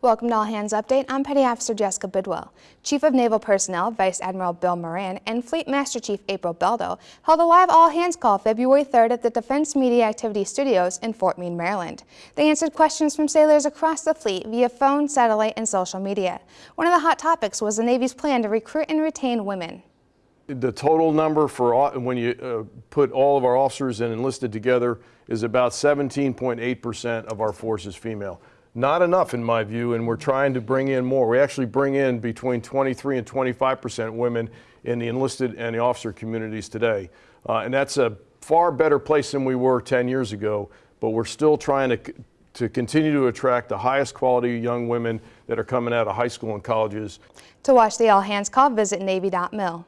Welcome to All Hands Update. I'm Petty Officer Jessica Bidwell. Chief of Naval Personnel Vice Admiral Bill Moran and Fleet Master Chief April Beldo held a live all hands call February 3rd at the Defense Media Activity Studios in Fort Meade, Maryland. They answered questions from sailors across the fleet via phone, satellite, and social media. One of the hot topics was the Navy's plan to recruit and retain women. The total number for, when you uh, put all of our officers and enlisted together, is about 17.8% of our force is female. Not enough in my view, and we're trying to bring in more. We actually bring in between 23 and 25% women in the enlisted and the officer communities today. Uh, And that's a far better place than we were 10 years ago, but we're still trying to, to continue to attract the highest quality young women that are coming out of high school and colleges. To watch the all hands call, visit Navy.mil.